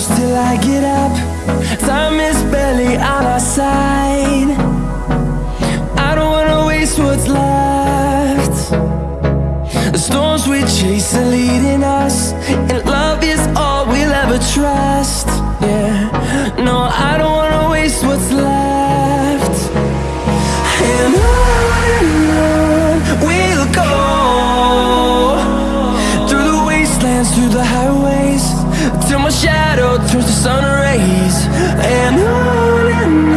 close till I get up. Time is barely on our side. I don't wanna waste what's left. The storms we chase are leading us And love is all we'll ever trust. Yeah, no, I don't wanna waste what's left. And on and on we'll go Through the wastelands, through the highways Till my shadow turns to sun rays. And on and on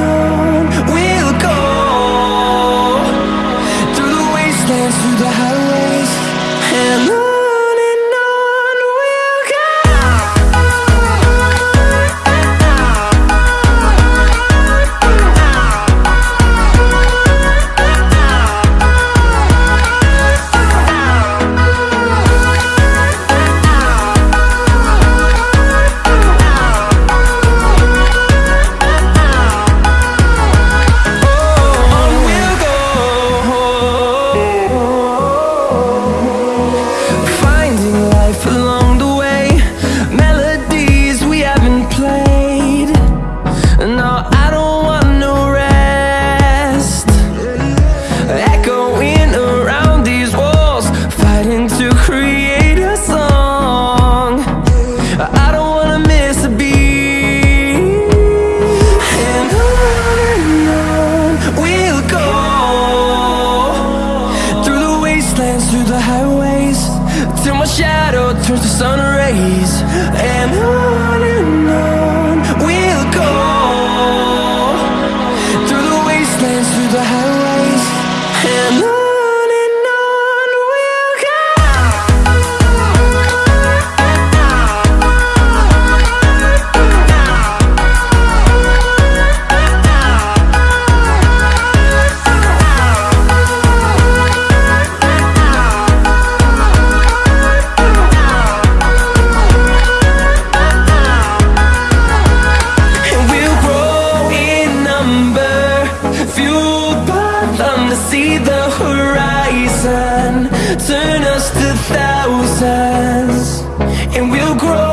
highways. Till my shadow turns to sun rays. And on see the horizon. Turn us to thousands And we'll grow